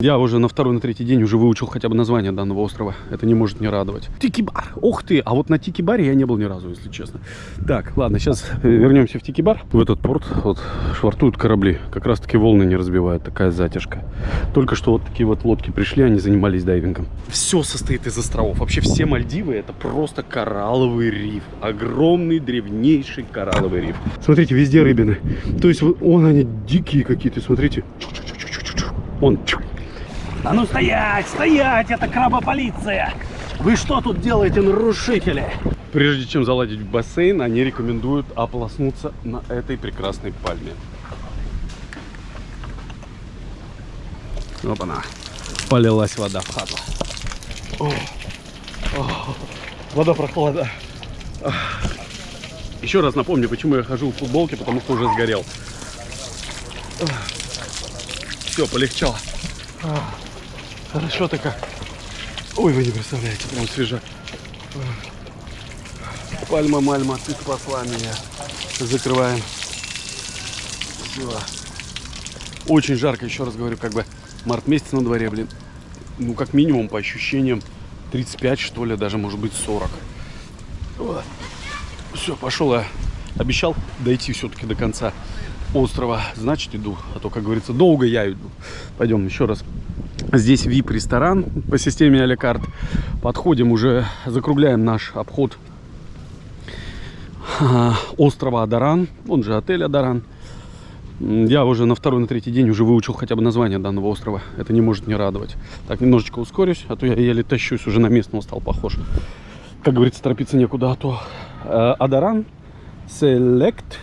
Я уже на второй, на третий день уже выучил хотя бы название данного острова. Это не может не радовать. Тикибар. Ух ты! А вот на Тикибаре я не был ни разу, если честно. Так, ладно, сейчас вернемся в Тикибар. В этот порт вот швартуют корабли. Как раз таки волны не разбивают. Такая затяжка. Только что вот такие вот лодки пришли, они занимались дайвингом. Все состоит из островов. Вообще все Мальдивы это просто коралловый риф. Огромный, древнейший коралловый риф. Смотрите, везде рыбины. То есть, вот, он они дикие какие-то, смотрите. Он А ну стоять, стоять, это крабополиция! Вы что тут делаете, нарушители? Прежде чем заладить в бассейн, они рекомендуют ополоснуться на этой прекрасной пальме. Опа-на. Полилась вода в хату. О, о, вода прохлада. Еще раз напомню, почему я хожу в футболке, потому что уже сгорел. Все, полегчало. Хорошо-то как. Ой, вы не представляете, прям свежак. Пальма, мальма, ты спасла меня. Закрываем. Все. Очень жарко, еще раз говорю, как бы март месяц на дворе, блин. Ну, как минимум, по ощущениям, 35, что ли, даже, может быть, 40. Все, пошел я. Обещал дойти все-таки до конца острова. Значит, иду. А то, как говорится, долго я иду. Пойдем еще раз. Здесь VIP-ресторан по системе а. Подходим уже, закругляем наш обход острова Адаран, он же отель Адаран. Я уже на второй, на третий день уже выучил хотя бы название данного острова. Это не может не радовать. Так, немножечко ускорюсь, а то я еле тащусь, уже на местного стал похож. Как говорится, торопиться некуда, а то э, Адаран Select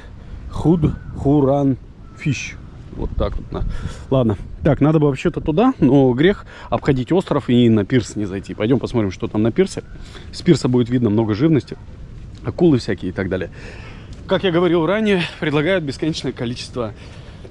Худ Хуран Фиш. Вот так вот. Ладно. Так, надо бы вообще-то туда, но грех обходить остров и на пирс не зайти. Пойдем посмотрим, что там на пирсе. С пирса будет видно много живности, акулы всякие и так далее. Как я говорил ранее, предлагают бесконечное количество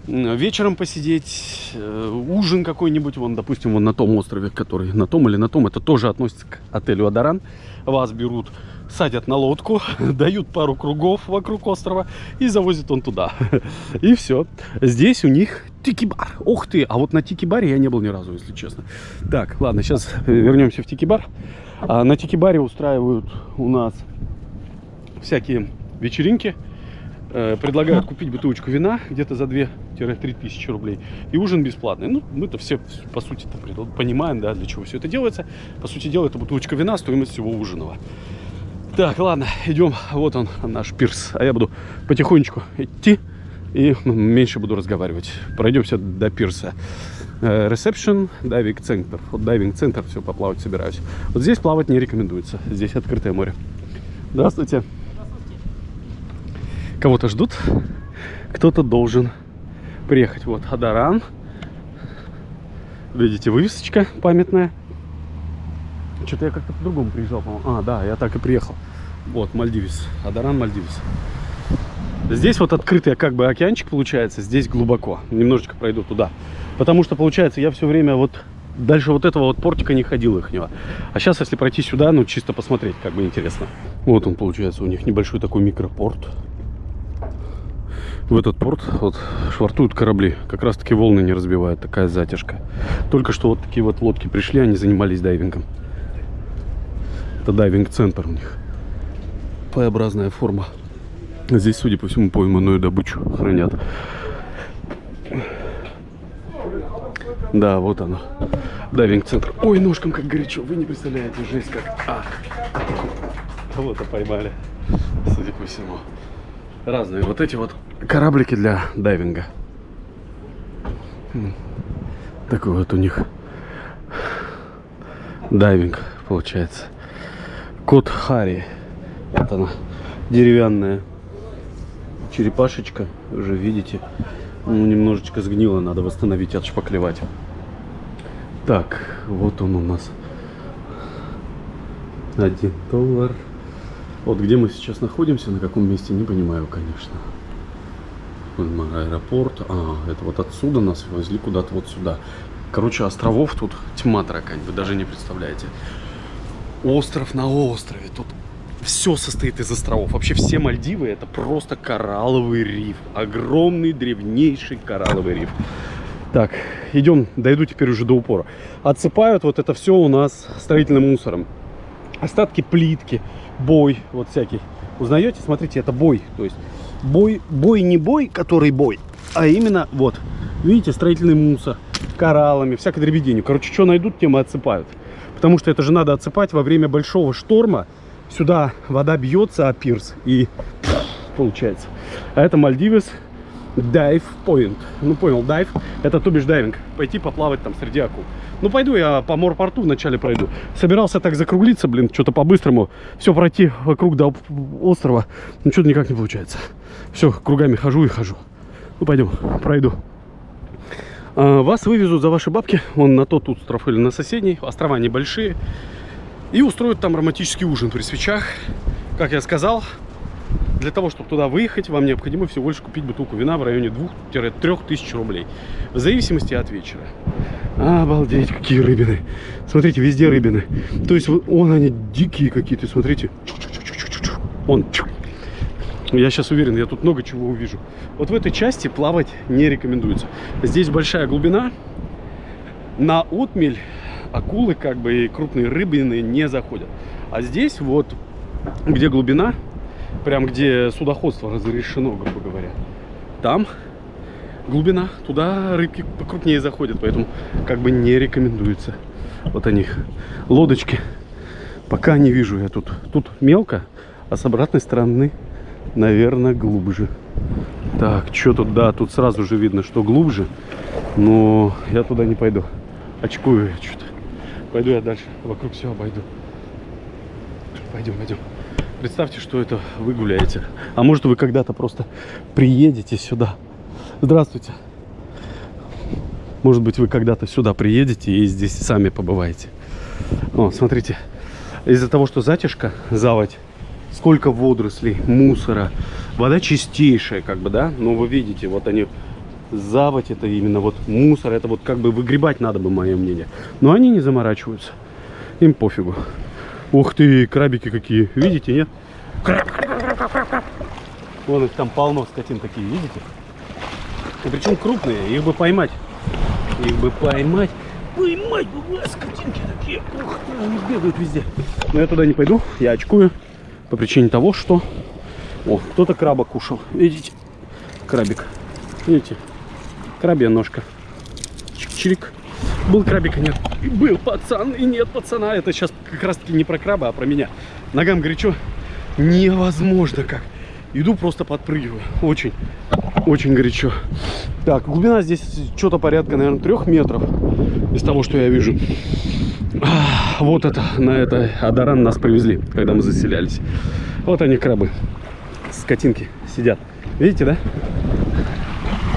вечером посидеть, э, ужин какой-нибудь, вон, допустим, вон на том острове, который на том или на том, это тоже относится к отелю Адаран. Вас берут садят на лодку, дают пару кругов вокруг острова и завозят он туда. И все. Здесь у них тикибар. Ух ты! А вот на тикибаре я не был ни разу, если честно. Так, ладно, сейчас вернемся в тикибар. А на тикибаре устраивают у нас всякие вечеринки. Э, предлагают купить бутылочку вина где-то за 2-3 тысячи рублей. И ужин бесплатный. Ну, мы-то все, по сути, понимаем, да, для чего все это делается. По сути дела, это бутылочка вина, стоимость всего ужиного. Так, ладно, идем. Вот он, наш пирс. А я буду потихонечку идти и ну, меньше буду разговаривать. Пройдемся до пирса. Ресепшн, дайвинг центр. Вот дайвинг центр, все, поплавать собираюсь. Вот здесь плавать не рекомендуется. Здесь открытое море. Здравствуйте. Здравствуйте. Кого-то ждут. Кто-то должен приехать. Вот Адаран. Видите, вывесочка памятная. Что-то я как-то по-другому приезжал, по-моему. А, да, я так и приехал. Вот, Мальдивис. Адаран, Мальдивис. Здесь вот открытый как бы океанчик получается, здесь глубоко. Немножечко пройду туда. Потому что, получается, я все время вот дальше вот этого вот портика не ходил ихнего. А сейчас, если пройти сюда, ну, чисто посмотреть, как бы интересно. Вот он, получается, у них небольшой такой микропорт. В этот порт вот швартуют корабли. Как раз таки волны не разбивают, такая затяжка. Только что вот такие вот лодки пришли, они занимались дайвингом. Это дайвинг-центр у них. П-образная форма. Здесь, судя по всему, пойманную добычу хранят. Да, вот оно. Дайвинг-центр. Ой, ножкам как горячо. Вы не представляете, жесть как. А. Вот-то поймали, судя по всему. Разные вот эти вот кораблики для дайвинга. Такой вот у них дайвинг получается. Кот Хари. Вот она, деревянная черепашечка. Уже видите, ну, немножечко сгнила, надо восстановить, отшпаклевать. Так, вот он у нас. Один доллар. Вот где мы сейчас находимся, на каком месте, не понимаю, конечно. Аэропорт. А, это вот отсюда нас везли куда-то вот сюда. Короче, островов тут тьма таракань, вы даже не представляете остров на острове. Тут все состоит из островов. Вообще все Мальдивы это просто коралловый риф. Огромный, древнейший коралловый риф. Так, идем, дойду теперь уже до упора. Отсыпают вот это все у нас строительным мусором. Остатки плитки, бой, вот всякий. Узнаете? Смотрите, это бой. То есть бой, бой не бой, который бой, а именно вот. Видите, строительный мусор, кораллами, всякой дребеденью. Короче, что найдут, тем и отсыпают. Потому что это же надо отсыпать во время большого шторма. Сюда вода бьется, а пирс и получается. А это Мальдивес Дайв Point. Ну понял, дайв. Это то бишь дайвинг. Пойти поплавать там среди акул. Ну пойду я по морпорту вначале пройду. Собирался так закруглиться, блин, что-то по-быстрому. Все пройти вокруг до острова. Ну что-то никак не получается. Все, кругами хожу и хожу. Ну пойдем, пройду. А, вас вывезут за ваши бабки. Вон на тот остров или на соседний. Острова небольшие. И устроят там романтический ужин при свечах. Как я сказал, для того, чтобы туда выехать, вам необходимо всего лишь купить бутылку вина в районе 2-3 тысяч рублей. В зависимости от вечера. Обалдеть, какие рыбины. Смотрите, везде рыбины. То есть, вон они дикие какие-то, смотрите. Вон. Я сейчас уверен, я тут много чего увижу. Вот в этой части плавать не рекомендуется. Здесь большая глубина. На отмель акулы, как бы, и крупные рыбины не заходят. А здесь вот, где глубина, прям где судоходство разрешено, грубо говоря, там глубина, туда рыбки покрупнее заходят, поэтому как бы не рекомендуется. Вот они, лодочки. Пока не вижу я тут. Тут мелко, а с обратной стороны, наверное, глубже. Так, что тут? Да, тут сразу же видно, что глубже. Но я туда не пойду. Очкую я что-то. Пойду я дальше. Вокруг все обойду. Пойдем, пойдем. Представьте, что это вы гуляете. А может вы когда-то просто приедете сюда. Здравствуйте. Может быть вы когда-то сюда приедете и здесь сами побываете. О, смотрите. Из-за того, что затяжка, заводь, сколько водорослей, мусора. Вода чистейшая, как бы, да? Но вы видите, вот они, заводь это именно вот мусор. Это вот как бы выгребать надо бы, мое мнение. Но они не заморачиваются. Им пофигу. Ух ты, крабики какие. Видите, нет? Вон их там полно скотин такие, видите? И причем крупные, их бы поймать. Их бы поймать. Поймать бы, скотинки такие. Ух ты, они бегают везде. Но я туда не пойду, я очкую. По причине того, что... О, кто-то краба кушал. Видите? Крабик. Видите? Крабья ножка. Чик-чирик. Был крабик, нет. Был пацан, и нет пацана. Это сейчас как раз таки не про краба, а про меня. Ногам горячо. Невозможно как. Иду просто подпрыгиваю. Очень, очень горячо. Так, глубина здесь что-то порядка, наверное, трех метров. Из того, что я вижу. Вот это, на это Адаран нас привезли, когда мы заселялись. Вот они, крабы. Скотинки сидят. Видите, да?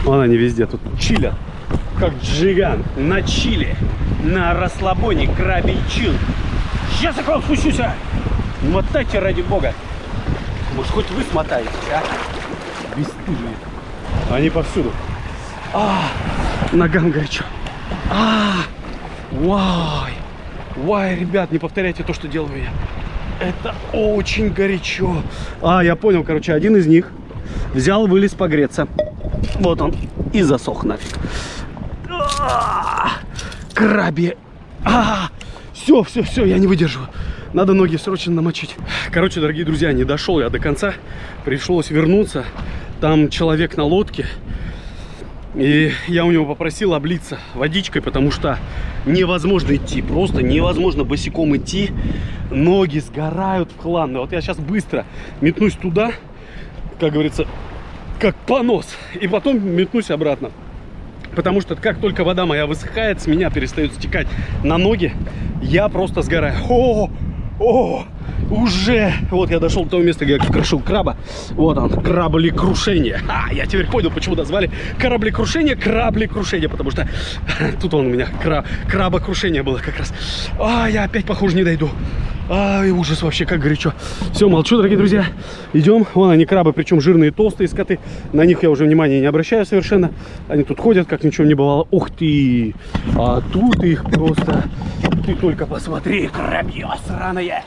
Вон они везде тут чилят как джиган на чили, на расслабоне крабий чил. Сейчас я к вам спущусь, а! Мотайте ради бога. Может, хоть вы смотаетесь, а? Бесстыжие. Они повсюду. А, ногам горячо. А, вай. Вай, ребят, не повторяйте то, что делаю я. Это очень горячо. А, я понял, короче, один из них взял, вылез погреться. Вот он. И засох нафиг. Крабе. А, все, все, все, я не выдерживаю. Надо ноги срочно намочить. Короче, дорогие друзья, не дошел я до конца. Пришлось вернуться. Там человек на лодке. И я у него попросил облиться водичкой, потому что невозможно идти. Просто невозможно босиком идти. Ноги сгорают в хлам. Вот я сейчас быстро метнусь туда, как говорится, как понос. И потом метнусь обратно. Потому что как только вода моя высыхает, с меня перестают стекать на ноги, я просто сгораю. О, о, уже. Вот я дошел до того места, где я крошил краба. Вот он, крабли-крушение. А, я теперь понял, почему назвали корабли-крушение, крабли-крушение. Потому что тут он у меня кра крабокрушение было как раз. А, я опять, похоже, не дойду. Ай, ужас вообще, как горячо. Все, молчу, дорогие друзья. Идем. Вон они крабы, причем жирные, толстые скоты. На них я уже внимания не обращаю совершенно. Они тут ходят, как ничего не бывало. Ух ты! А тут их просто... Ты только посмотри, крабье сраное!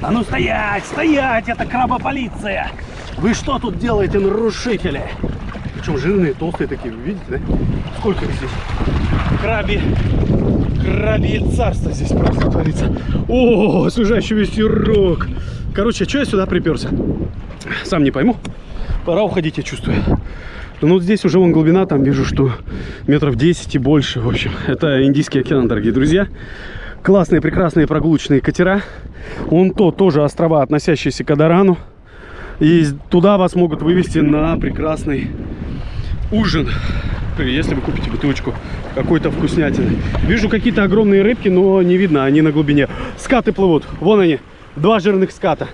А ну стоять, стоять! Это крабополиция! Вы что тут делаете, нарушители? Причем жирные, толстые такие, вы видите, да? Сколько их здесь? Краби. Крабье царство здесь просто творится. О, освежающий ветерок. Короче, что я сюда приперся? Сам не пойму. Пора уходить, я чувствую. Ну вот здесь уже вон глубина, там вижу, что метров 10 и больше. В общем, это Индийский океан, дорогие друзья. Классные, прекрасные прогулочные катера. Вон то тоже острова, относящиеся к Адарану. И туда вас могут вывести на прекрасный ужин, если вы купите бутылочку какой-то вкуснятины. Вижу какие-то огромные рыбки, но не видно, они на глубине. Скаты плывут, вон они, два жирных ската.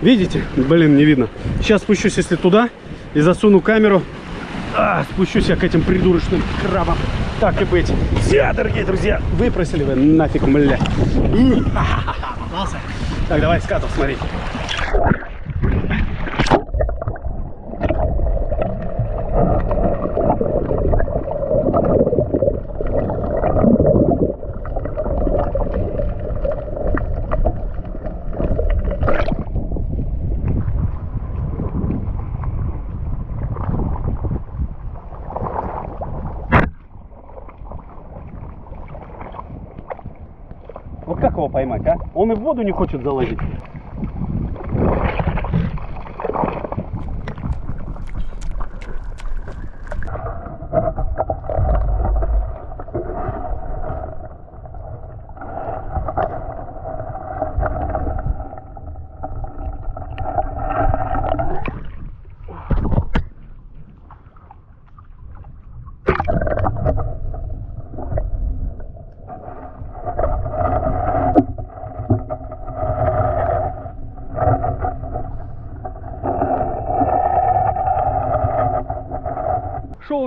Видите? Блин, не видно. Сейчас спущусь, если туда, и засуну камеру. А, спущусь я к этим придурочным крабам. Так и быть. Все, дорогие друзья, выпросили вы нафиг, бля. М, ха-ха-ха, попался. Так, давай скатов смотреть. Его поймать, а? Он и в воду не хочет залазить.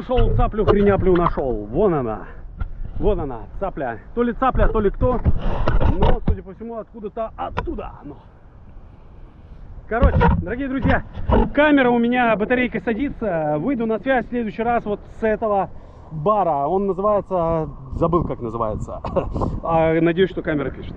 Шел-шел, цаплю, хреняплю нашел. Вон она. Вон она, цапля. То ли цапля, то ли кто. Но, судя по всему, откуда-то оттуда оно. Короче, дорогие друзья, камера у меня, батарейка садится. Выйду на связь в следующий раз вот с этого бара. Он называется, забыл как называется. А, Надеюсь, что камера пишет.